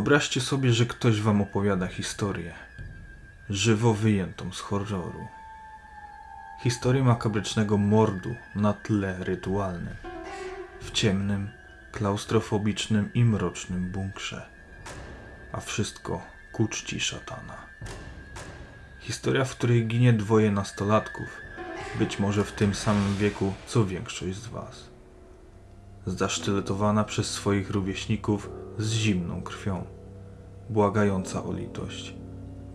Wyobraźcie sobie, że ktoś wam opowiada historię, żywo wyjętą z horroru. Historię makabrycznego mordu na tle rytualnym, w ciemnym, klaustrofobicznym i mrocznym bunkrze. A wszystko ku czci szatana. Historia, w której ginie dwoje nastolatków, być może w tym samym wieku co większość z was zasztyletowana przez swoich rówieśników z zimną krwią, błagająca o litość,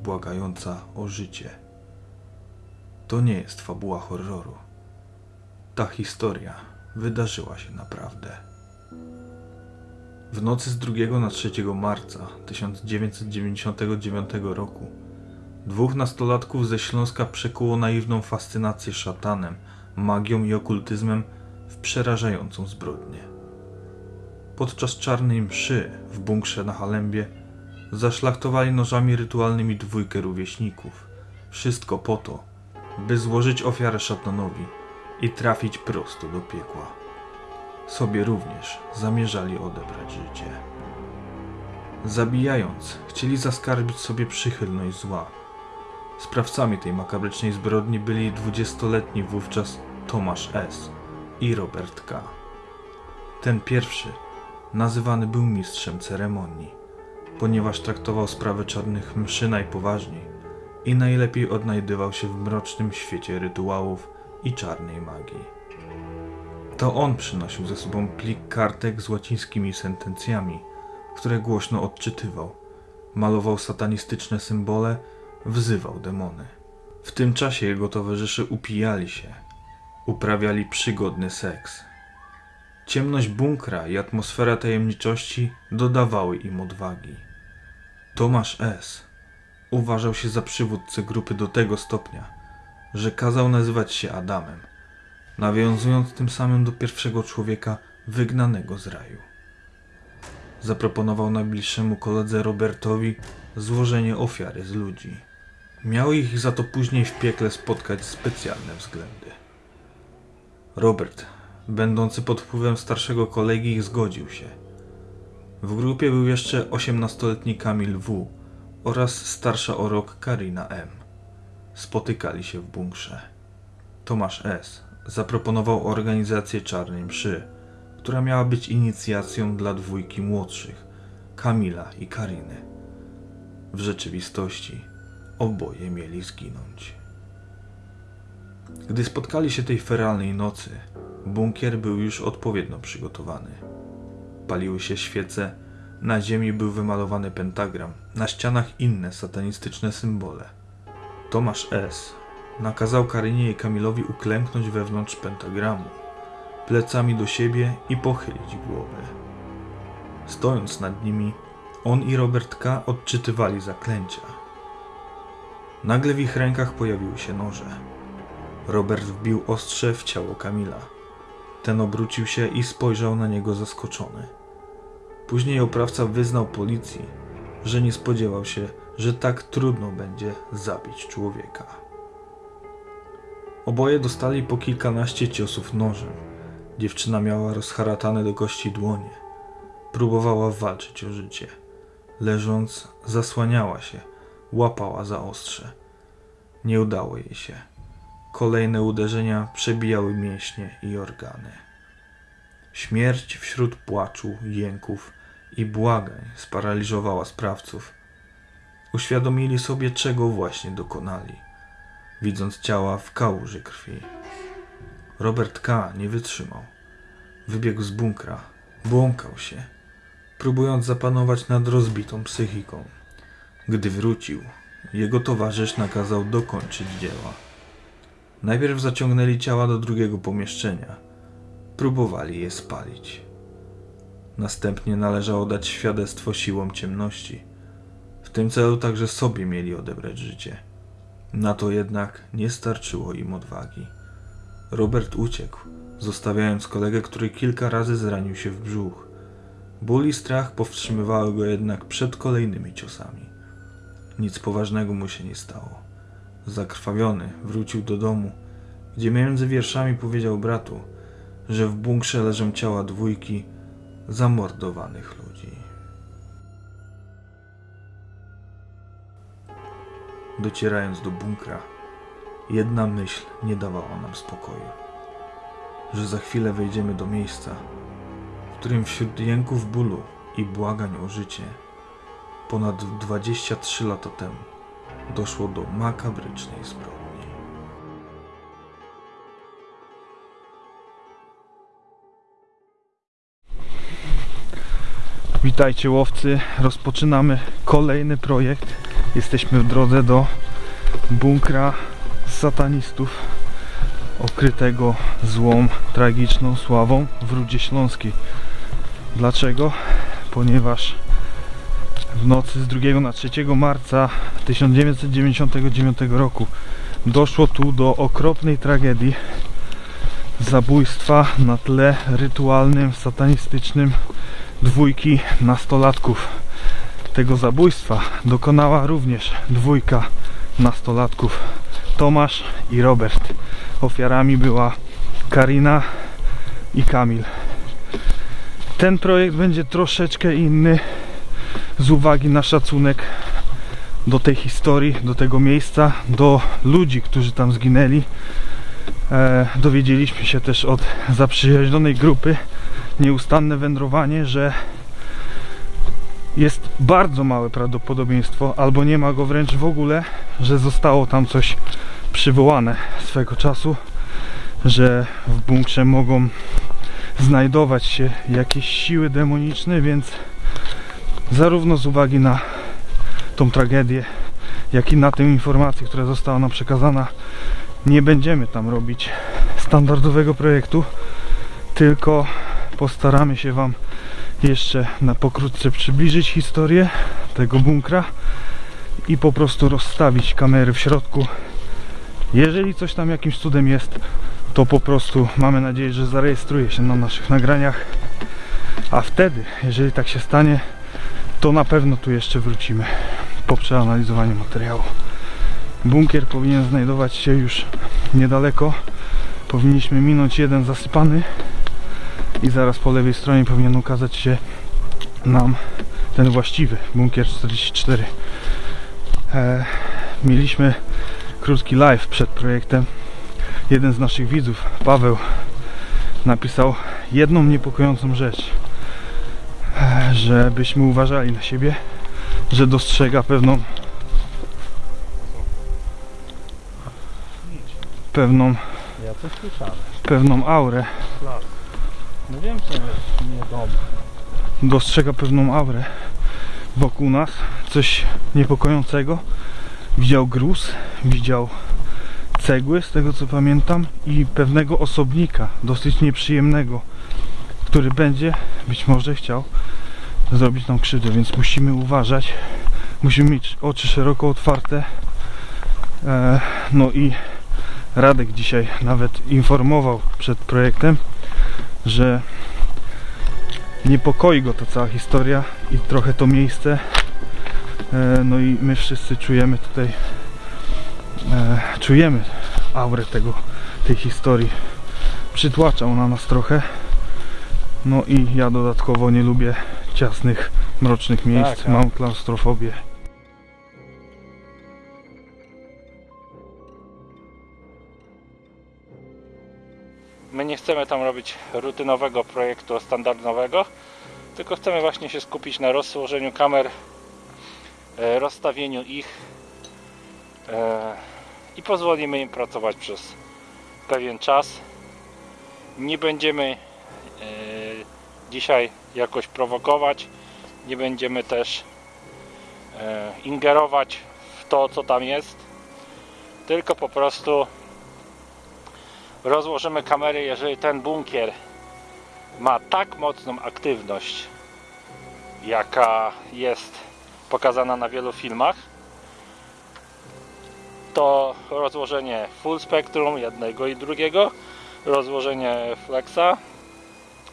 błagająca o życie. To nie jest fabuła horroru. Ta historia wydarzyła się naprawdę. W nocy z 2 na 3 marca 1999 roku dwóch nastolatków ze Śląska przekuło naiwną fascynację szatanem, magią i okultyzmem przerażającą zbrodnię. Podczas czarnej mszy w bunkrze na Halembie zaszlachtowali nożami rytualnymi dwójkę rówieśników. Wszystko po to, by złożyć ofiarę szatanowi i trafić prosto do piekła. Sobie również zamierzali odebrać życie. Zabijając, chcieli zaskarbić sobie przychylność zła. Sprawcami tej makabrycznej zbrodni byli dwudziestoletni wówczas Tomasz S i Robert K. Ten pierwszy nazywany był mistrzem ceremonii, ponieważ traktował sprawę czarnych mszy najpoważniej i najlepiej odnajdywał się w mrocznym świecie rytuałów i czarnej magii. To on przynosił ze sobą plik kartek z łacińskimi sentencjami, które głośno odczytywał, malował satanistyczne symbole, wzywał demony. W tym czasie jego towarzysze upijali się, uprawiali przygodny seks. Ciemność bunkra i atmosfera tajemniczości dodawały im odwagi. Tomasz S. uważał się za przywódcę grupy do tego stopnia, że kazał nazywać się Adamem, nawiązując tym samym do pierwszego człowieka wygnanego z raju. Zaproponował najbliższemu koledze Robertowi złożenie ofiary z ludzi. Miały ich za to później w piekle spotkać specjalne względy. Robert, będący pod wpływem starszego kolegi, zgodził się. W grupie był jeszcze 18-letni Kamil W. oraz starsza o rok Karina M. Spotykali się w bunkrze. Tomasz S. zaproponował organizację czarnej mszy, która miała być inicjacją dla dwójki młodszych, Kamila i Kariny. W rzeczywistości oboje mieli zginąć. Gdy spotkali się tej feralnej nocy, bunkier był już odpowiednio przygotowany. Paliły się świece, na ziemi był wymalowany pentagram, na ścianach inne satanistyczne symbole. Tomasz S. nakazał Karynie i Kamilowi uklęknąć wewnątrz pentagramu, plecami do siebie i pochylić głowy. Stojąc nad nimi, on i Robert K. odczytywali zaklęcia. Nagle w ich rękach pojawiły się noże. Robert wbił ostrze w ciało Kamila. Ten obrócił się i spojrzał na niego zaskoczony. Później oprawca wyznał policji, że nie spodziewał się, że tak trudno będzie zabić człowieka. Oboje dostali po kilkanaście ciosów nożem. Dziewczyna miała rozharatane do kości dłonie. Próbowała walczyć o życie. Leżąc, zasłaniała się, łapała za ostrze. Nie udało jej się. Kolejne uderzenia przebijały mięśnie i organy. Śmierć wśród płaczu, jęków i błagań sparaliżowała sprawców. Uświadomili sobie, czego właśnie dokonali, widząc ciała w kałuży krwi. Robert K. nie wytrzymał. Wybiegł z bunkra, błąkał się, próbując zapanować nad rozbitą psychiką. Gdy wrócił, jego towarzysz nakazał dokończyć dzieła. Najpierw zaciągnęli ciała do drugiego pomieszczenia. Próbowali je spalić. Następnie należało dać świadectwo siłom ciemności. W tym celu także sobie mieli odebrać życie. Na to jednak nie starczyło im odwagi. Robert uciekł, zostawiając kolegę, który kilka razy zranił się w brzuch. Ból i strach powstrzymywały go jednak przed kolejnymi ciosami. Nic poważnego mu się nie stało. Zakrwawiony wrócił do domu, gdzie między wierszami powiedział bratu, że w bunkrze leżą ciała dwójki zamordowanych ludzi. Docierając do bunkra, jedna myśl nie dawała nam spokoju, że za chwilę wejdziemy do miejsca, w którym wśród jęków bólu i błagań o życie ponad 23 lata temu doszło do makabrycznej zbrodni. Witajcie łowcy, rozpoczynamy kolejny projekt. Jesteśmy w drodze do bunkra satanistów okrytego złą, tragiczną sławą w Rudzie Śląskiej. Dlaczego? Ponieważ w nocy z 2 na 3 marca 1999 roku doszło tu do okropnej tragedii zabójstwa na tle rytualnym, satanistycznym dwójki nastolatków. Tego zabójstwa dokonała również dwójka nastolatków Tomasz i Robert. Ofiarami była Karina i Kamil. Ten projekt będzie troszeczkę inny z uwagi na szacunek do tej historii, do tego miejsca, do ludzi, którzy tam zginęli. E, dowiedzieliśmy się też od zaprzyjaźnionej grupy nieustanne wędrowanie, że jest bardzo małe prawdopodobieństwo, albo nie ma go wręcz w ogóle, że zostało tam coś przywołane swego czasu, że w bunkrze mogą znajdować się jakieś siły demoniczne, więc zarówno z uwagi na tą tragedię, jak i na tę informację, która została nam przekazana, nie będziemy tam robić standardowego projektu, tylko postaramy się Wam jeszcze na pokrótce przybliżyć historię tego bunkra i po prostu rozstawić kamery w środku. Jeżeli coś tam jakimś cudem jest, to po prostu mamy nadzieję, że zarejestruje się na naszych nagraniach. A wtedy, jeżeli tak się stanie, to na pewno tu jeszcze wrócimy po przeanalizowaniu materiału. Bunkier powinien znajdować się już niedaleko. Powinniśmy minąć jeden zasypany i zaraz po lewej stronie powinien ukazać się nam ten właściwy bunkier 44 e, mieliśmy krótki live przed projektem jeden z naszych widzów, Paweł napisał jedną niepokojącą rzecz żebyśmy uważali na siebie że dostrzega pewną pewną Ja coś słyszałem. pewną aurę No wiem, że nie dom. dostrzega pewną aurę wokół nas, coś niepokojącego. Widział gruz, widział cegły, z tego co pamiętam, i pewnego osobnika, dosyć nieprzyjemnego, który będzie być może chciał zrobić nam krzywdę, więc musimy uważać. Musimy mieć oczy szeroko otwarte. E, no i Radek dzisiaj nawet informował przed projektem, że niepokoi go ta cała historia i trochę to miejsce. E, No i my wszyscy czujemy tutaj, e, czujemy aurę tego, tej historii. Przytłaczał na nas trochę. No i ja dodatkowo nie lubię ciasnych, mrocznych miejsc. Tak, Mam klaustrofobię. My nie chcemy tam robić rutynowego projektu standardowego, tylko chcemy właśnie się skupić na rozłożeniu kamer, e, rozstawieniu ich e, i pozwolimy im pracować przez pewien czas. Nie będziemy e, dzisiaj jakoś prowokować, nie będziemy też e, ingerować w to, co tam jest, tylko po prostu rozłożymy kamery, jeżeli ten bunkier ma tak mocną aktywność, jaka jest pokazana na wielu filmach, to rozłożenie full spectrum jednego i drugiego, rozłożenie flexa,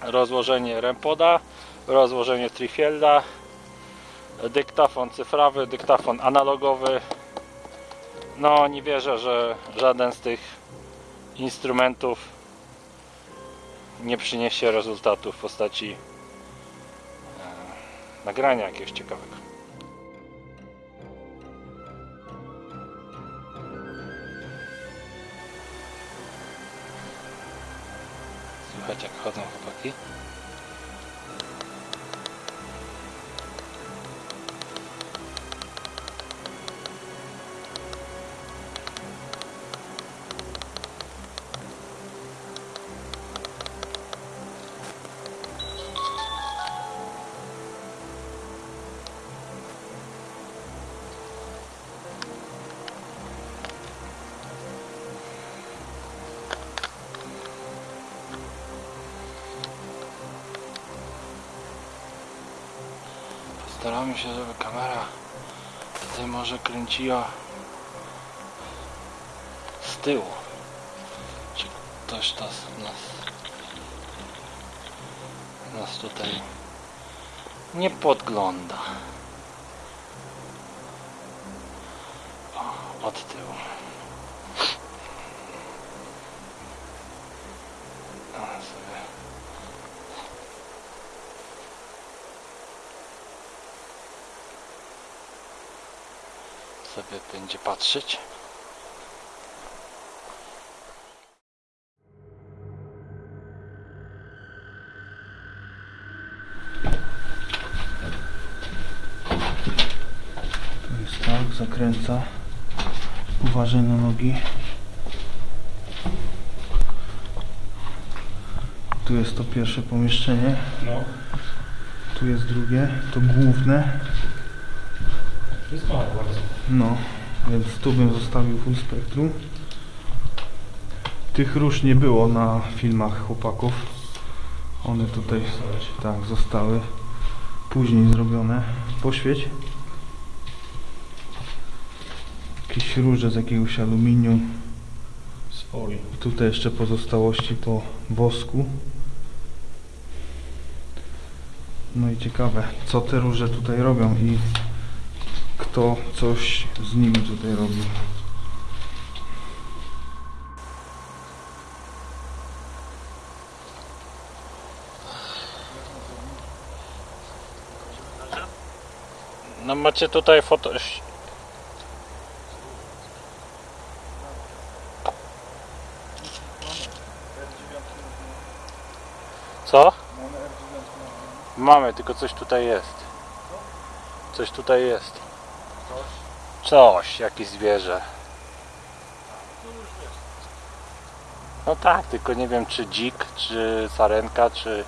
rozłożenie rempoda, rozłożenie trifielda, dyktafon cyfrowy, dyktafon analogowy. No nie wierzę, że żaden z tych instrumentów nie przyniesie rezultatu w postaci e, nagrania jakiegoś ciekawego. Katya, kadın kapı aqui. Staramy się, żeby kamera tutaj może kręciła z tyłu. Czy ktoś nas, nas, nas tutaj nie podgląda. O, od tyłu. A, sobie. sobie będzie patrzeć. Tu jest tak, zakręca. Uważaj na nogi. Tu jest to pierwsze pomieszczenie. No, Tu jest drugie, to główne. Jest bardzo. No, więc tu bym zostawił full spektrum. Tych róż nie było na filmach chłopaków. One tutaj tak zostały później zrobione. Poświeć. Jakieś róże z jakiegoś aluminium. Z folii. Tutaj jeszcze pozostałości po wosku. No i ciekawe, co te róże tutaj robią i kto coś z nimi tutaj robi. No macie tutaj foto... Co? Mamy, tylko coś tutaj jest. Coś tutaj jest. Coś, jakieś zwierzę. No tak, tylko nie wiem czy dzik, czy sarenka, czy...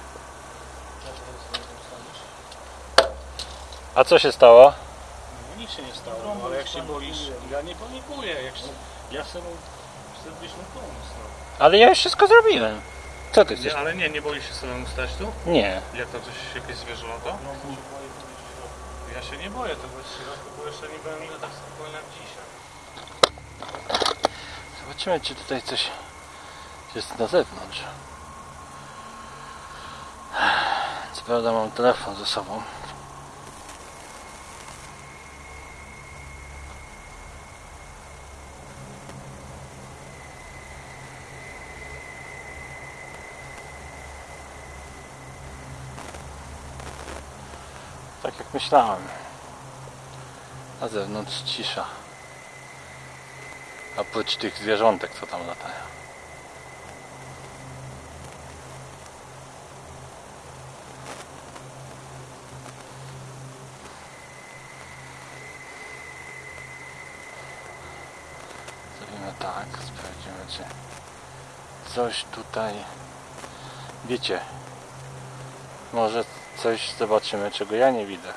A co się stało? No nic się nie stało, no, ale jak się boisz, ja nie panikuję, jak się, ja chcę chcę mu pomóc, no. Ale ja już wszystko zrobiłem. Co ty chcesz? Nie, ale nie, nie boisz się samemu stać tu? Nie. Jak tam coś, jakieś zwierzę lata? No, ja się nie boję tego środka, bo jeszcze nie byłem tak spokojny jak dzisiaj. Zobaczymy, czy tutaj coś jest na zewnątrz. Co Prawda, mam telefon ze sobą. Tak myślałem. Na zewnątrz cisza. Oprócz tych zwierzątek, co tam latają. Zrobimy tak, sprawdzimy czy coś tutaj wiecie może coś zobaczymy czego ja nie widzę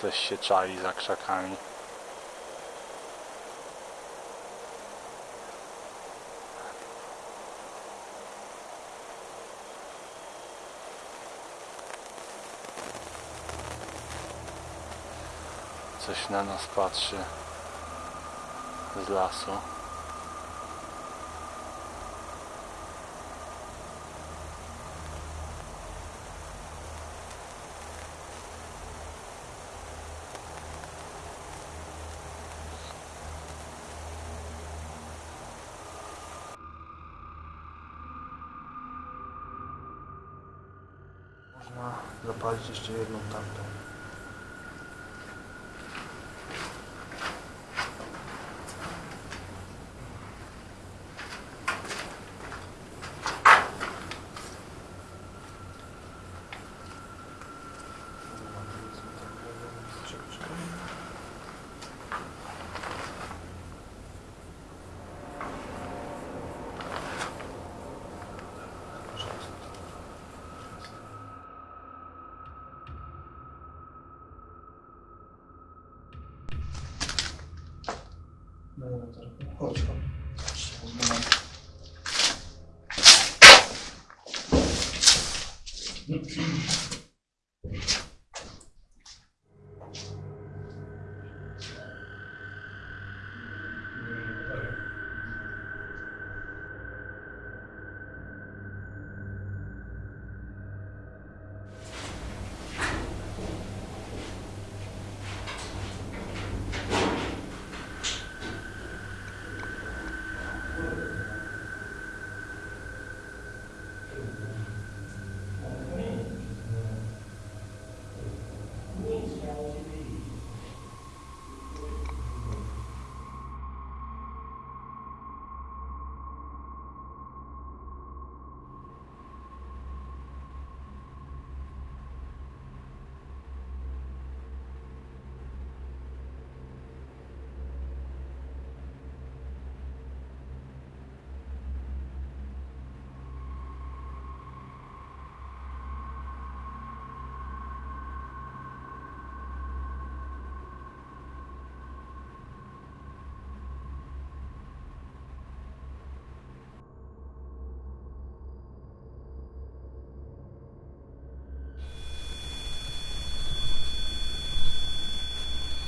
coś się czai za krzakami coś na nas patrzy z lasu. pode de existir num tanto. Jedną tamtą. Chodź, chodź.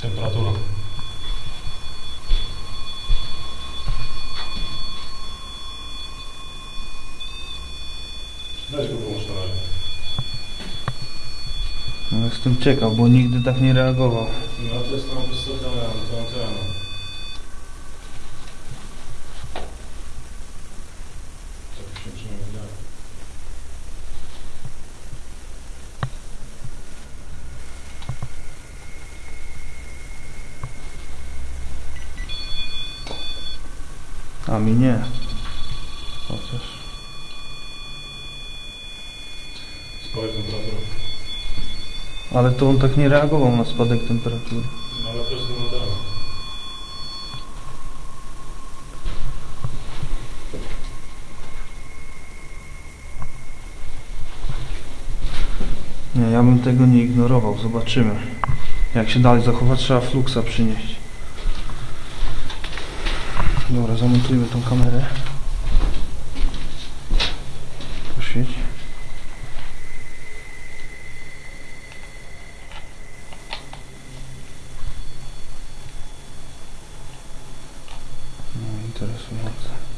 Temperatura. Weź go pomóż na razie. No, jestem ciekaw, bo nigdy tak nie reagował. No to jest tam to antena. Tak się przynajmniej wydaje. A mi nie. Chociaż. Spadek temperatury. Ale to on tak nie reagował na spadek temperatury. No ale jest ten antena. Nie, ja bym tego nie ignorował. Zobaczymy. Jak się dalej zachowa, trzeba fluxa przynieść. Dobra, zamontujmy tą kamerę. Poświeć. No, interesujące.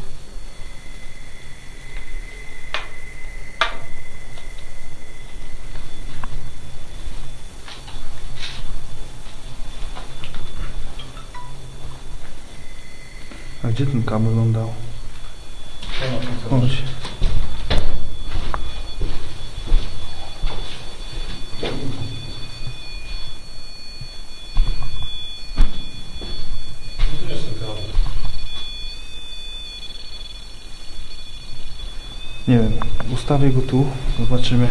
Gdzie ten kabel on dał? Chodź. Nie wiem, ustawię go tu, zobaczymy.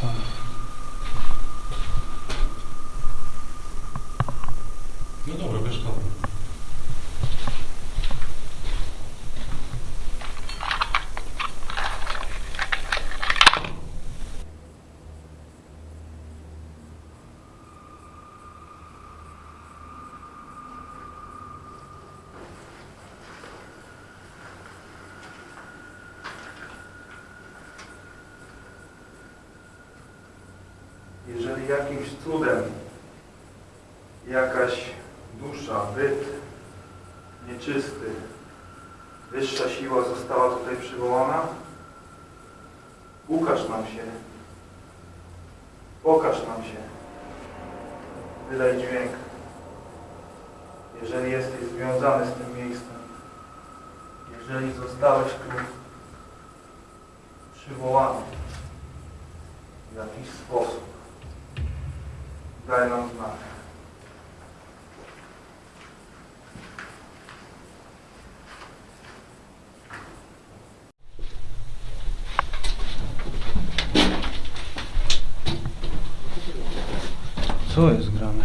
Sam. No dobra, bierz kabel. Jeżeli jakimś cudem jakaś dusza, byt nieczysty, wyższa siła została tutaj przywołana, ukaż nam się, pokaż nam się, wydaj dźwięk. Jeżeli jesteś związany z tym miejscem, jeżeli zostałeś tu przywołany w jakiś sposób, daj nam znak. Co jest grane?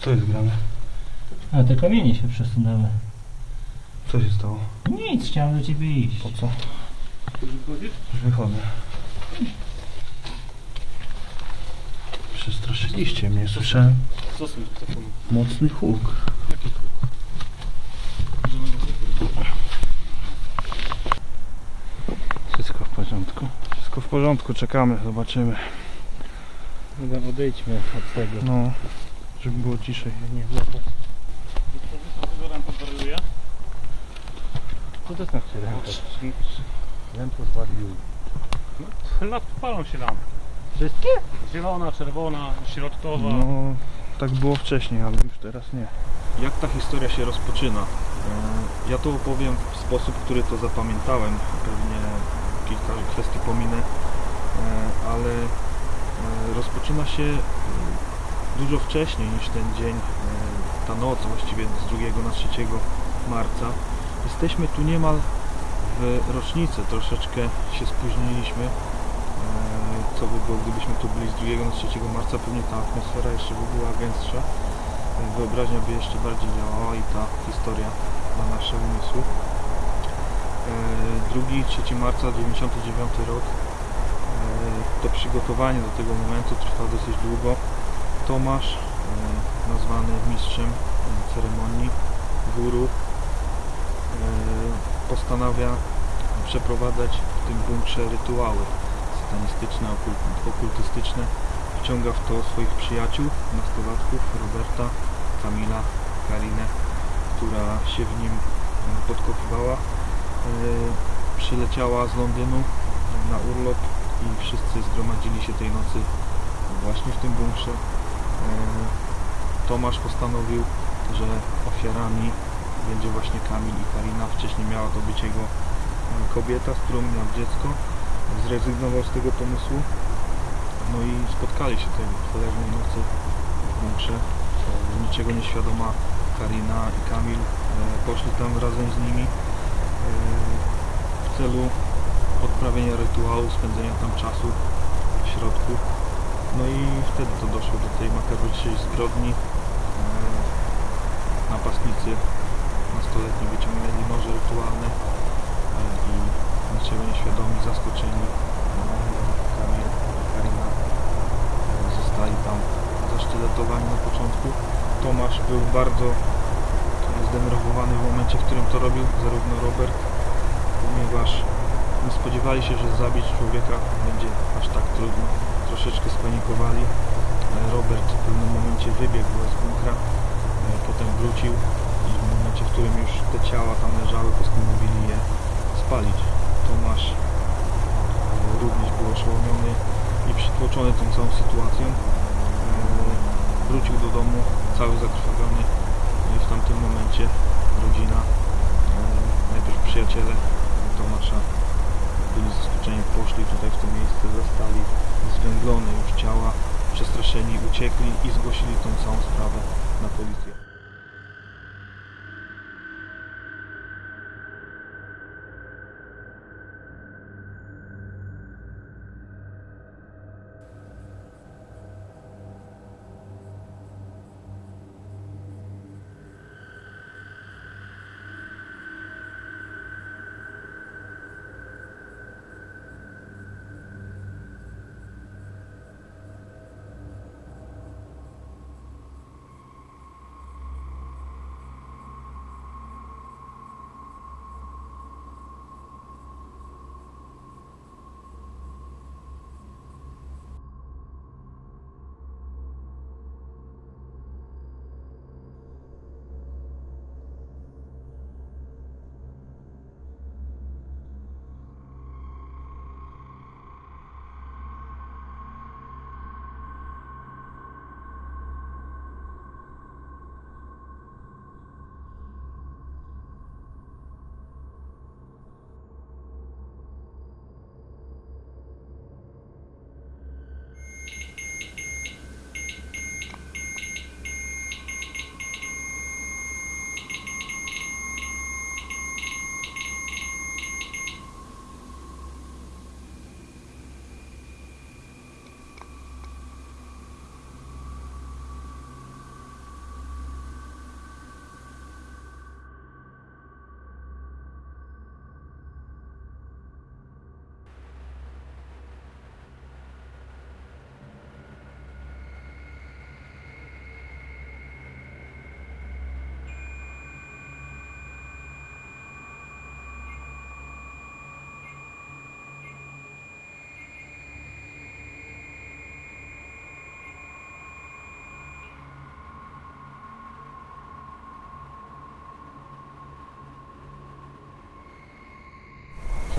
Co jest grane? A te kamienie się przesunęły. Co się stało? Nic, chciałem do ciebie iść. Po co? Już wychodzę. Przestraszyliście mnie, telefonem? mocny huk. Wszystko w porządku. Wszystko w porządku, czekamy, zobaczymy. Dobra, odejdźmy od tego. No, żeby było ciszej. Nie, paruje? Co to znaczy ręka? Ręko zwalił. Lamp, palą się lampy. Wszystkie? Zielona, czerwona, środkowa. No, tak było wcześniej, ale już teraz nie. Jak ta historia się rozpoczyna? E, Ja to opowiem w sposób, który to zapamiętałem. Pewnie kilka kwestii pominę, e, ale e, rozpoczyna się dużo wcześniej niż ten dzień, ta noc właściwie z 2 na 3 marca. Jesteśmy tu niemal w rocznicę, troszeczkę się spóźniliśmy. Było, gdybyśmy tu byli z 2 na 3 marca, pewnie ta atmosfera jeszcze by była gęstsza. Wyobraźnia by jeszcze bardziej działała i ta historia na nasze umysły. E, 2-3 marca 99 rok. E, To przygotowanie do tego momentu trwa dosyć długo. Tomasz, e, nazwany mistrzem e, ceremonii, guru, postanawia przeprowadzać w tym bunkrze rytuały satanistyczne, okult- okultystyczne. Wciąga w to swoich przyjaciół, nastolatków, Roberta, Kamila, Karinę, która się w nim e, podkopywała. E, Przyleciała z Londynu na urlop i wszyscy zgromadzili się tej nocy właśnie w tym bunkrze. E, Tomasz postanowił, że ofiarami będzie właśnie Kamil i Karina. Wcześniej miała to być jego kobieta, z którą miał dziecko. Zrezygnował z tego pomysłu. No i spotkali się tej cholernej nocy w bunkrze. E, Niczego nieświadoma Karina i Kamil e, poszli tam razem z nimi e, w celu odprawienia rytuału, spędzenia tam czasu w środku. No i wtedy to doszło do tej makabrycznej zbrodni. Napastnicy nastoletni wyciągnęli noże rytualne niczego nieświadomi, zaskoczeni e, Kamil Karina e, zostali tam zasztyletowani na początku. Tomasz był bardzo zdenerwowany w momencie, w którym to robił, zarówno Robert, ponieważ nie spodziewali się, że zabić człowieka będzie aż tak trudno. Troszeczkę spanikowali. E, Robert w pewnym momencie wybiegł z bunkra, potem wrócił i w momencie, w którym już te ciała tam leżały, postanowili je spalić. Tomasz e, również był oszołomiony i przytłoczony tą całą sytuacją. E, Wrócił do domu cały zakrwawiony i w tamtym momencie rodzina, e, najpierw przyjaciele Tomasza byli zaskoczeni, poszli tutaj w to miejsce, zastali zwęglone już ciała, przestraszeni, uciekli i zgłosili tą całą sprawę na policję.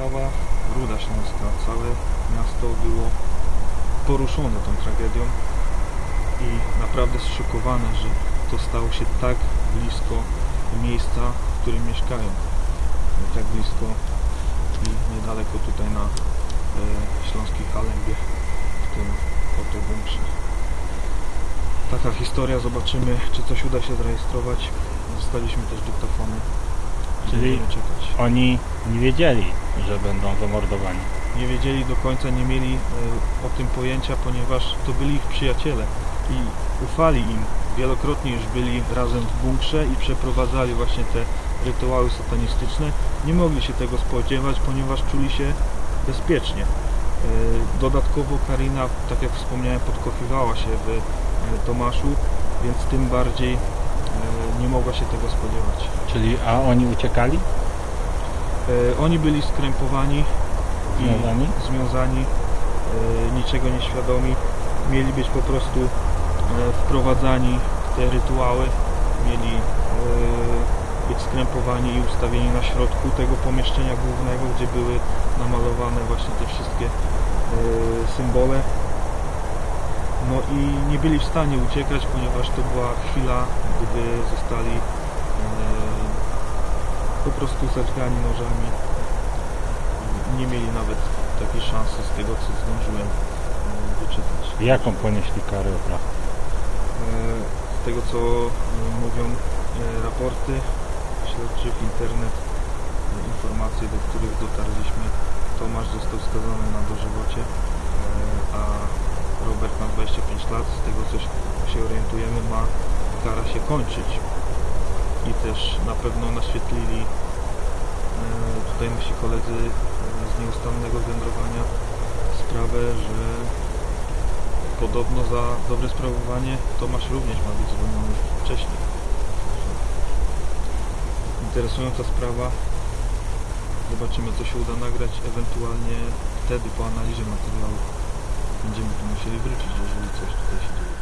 Cała Ruda Śląska, całe miasto było poruszone tą tragedią i naprawdę zszokowane, że to stało się tak blisko miejsca, w którym mieszkają. Tak blisko i niedaleko tutaj na e, Śląskiej Halembie, w tym oto bunkrze. Taka historia, zobaczymy czy coś uda się zarejestrować. Zostaliśmy też dyktafony. Czyli- Będziemy czekać. Oni nie wiedzieli, że będą zamordowani. nie wiedzieli do końca, nie mieli e, o tym pojęcia, ponieważ to byli ich przyjaciele i ufali im. Wielokrotnie już byli razem w bunkrze i przeprowadzali właśnie te rytuały satanistyczne. Nie mogli się tego spodziewać, ponieważ czuli się bezpiecznie. E, Dodatkowo Karina, tak jak wspomniałem, podkochiwała się w e, Tomaszu, więc tym bardziej nie mogła się tego spodziewać. Czyli, a oni uciekali? E, Oni byli skrępowani i Związani? związani, e, niczego nieświadomi. Mieli być po prostu e, wprowadzani w te rytuały, mieli być skrępowani i ustawieni na środku tego pomieszczenia głównego, gdzie były namalowane właśnie te wszystkie symbole. No i nie byli w stanie uciekać, ponieważ to była chwila, gdy zostali po prostu zaczkani nożami. Nie mieli nawet takiej szansy z tego, co zdążyłem e, wyczytać. Jaką ponieśli karę oprawcę? E, Z tego, co e, mówią e, raporty śledczych, internet, e, informacje, do których dotarliśmy, Tomasz został skazany na dożywocie, e, a Robert ma 25 lat. Z tego, co się orientujemy, ma kara się kończyć. I też na pewno naświetlili e, tutaj nasi koledzy e, z nieustannego wędrowania sprawę, że podobno za dobre sprawowanie Tomasz również ma być zwolniony wcześniej. Interesująca sprawa. Zobaczymy co się uda nagrać, ewentualnie wtedy po analizie materiału będziemy tu musieli wrócić, jeżeli coś tutaj się dzieje.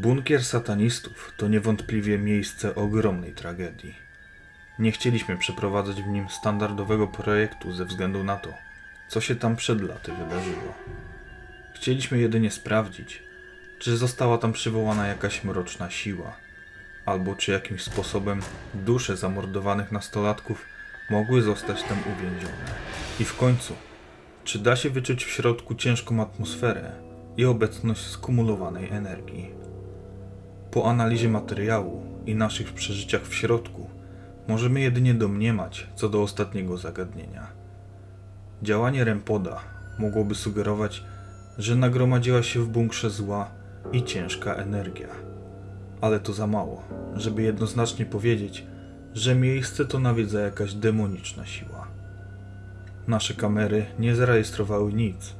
Bunkier satanistów to niewątpliwie miejsce ogromnej tragedii. Nie chcieliśmy przeprowadzać w nim standardowego projektu ze względu na to, co się tam przed laty wydarzyło. Chcieliśmy jedynie sprawdzić, czy została tam przywołana jakaś mroczna siła, albo czy jakimś sposobem dusze zamordowanych nastolatków mogły zostać tam uwięzione. I w końcu, czy da się wyczuć w środku ciężką atmosferę i obecność skumulowanej energii? Po analizie materiału i naszych przeżyciach w środku, możemy jedynie domniemać co do ostatniego zagadnienia. Działanie Rempoda mogłoby sugerować, że nagromadziła się w bunkrze zła i ciężka energia. Ale to za mało, żeby jednoznacznie powiedzieć, że miejsce to nawiedza jakaś demoniczna siła. Nasze kamery nie zarejestrowały nic,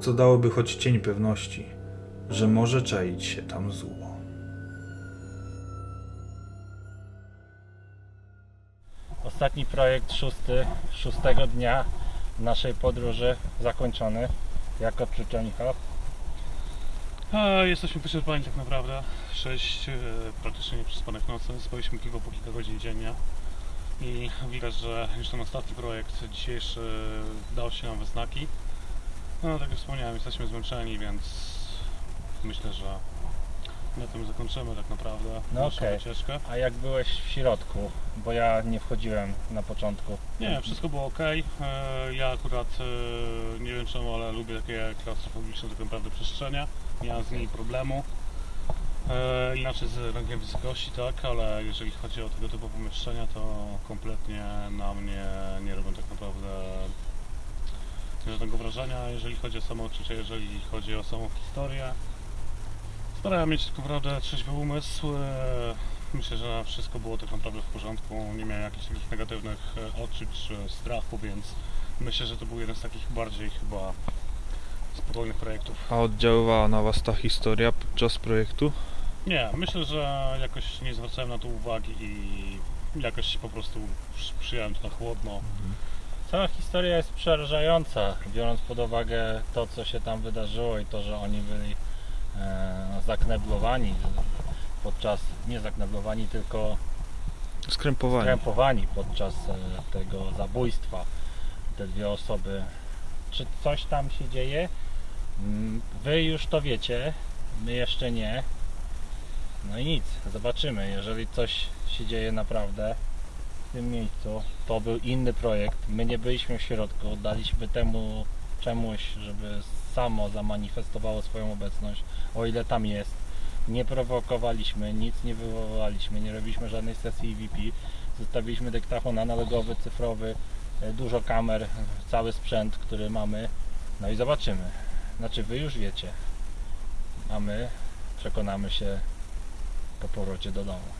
co dałoby choć cień pewności, że może czaić się tam zło. Ostatni projekt szósty, szóstego dnia naszej podróży zakończony. Jak odczucia Michał? A, jesteśmy wyczerpani tak naprawdę. Sześć e, praktycznie nieprzespanych nocy. Spaliśmy tylko po kilka godzin dziennie. I widać, że już ten ostatni projekt dzisiejszy dał się nam we znaki. No tak jak wspomniałem, jesteśmy zmęczeni, więc myślę, że na tym zakończymy tak naprawdę No naszą okej. wycieczkę. A jak byłeś w środku? Bo ja nie wchodziłem na początku. Nie, wszystko było ok. Ja akurat e, nie wiem czemu, ale lubię takie klaustrofobiczne tak naprawdę przestrzenie. Nie mam z nimi problemu. E, Inaczej z rangiem wysokości, tak, ale jeżeli chodzi o tego typu pomieszczenia, to kompletnie na mnie nie robią tak naprawdę żadnego wrażenia, jeżeli chodzi o samo odczucie, jeżeli chodzi o samą historię. Starałem mieć tak naprawdę trzeźwy umysł. e, Myślę, że wszystko było tak naprawdę w porządku. Nie miałem jakichś takich negatywnych e, odczuć czy strachu, więc myślę, że to był jeden z takich bardziej chyba spokojnych projektów. A oddziaływała na Was ta historia podczas projektu? Nie, myślę, że jakoś nie zwracałem na to uwagi i jakoś po prostu przy- przyjąłem to na chłodno. Cała historia jest przerażająca, biorąc pod uwagę to, co się tam wydarzyło i to, że oni byli zakneblowani podczas, nie zakneblowani, tylko Skrępowanie. skrępowani podczas e, tego zabójstwa. Te dwie osoby. Czy coś tam się dzieje? Mm, Wy już to wiecie, my jeszcze nie. No i nic, zobaczymy. Jeżeli coś się dzieje naprawdę w tym miejscu, to był inny projekt. My nie byliśmy w środku, daliśmy temu czemuś, żeby samo zamanifestowało swoją obecność, o ile tam jest. Nie prowokowaliśmy, nic nie wywołaliśmy, nie robiliśmy żadnej sesji EVP. Zostawiliśmy dyktafon analogowy, cyfrowy, e, dużo kamer, cały sprzęt, który mamy. No i zobaczymy. Znaczy wy już wiecie, a my przekonamy się po powrocie do domu.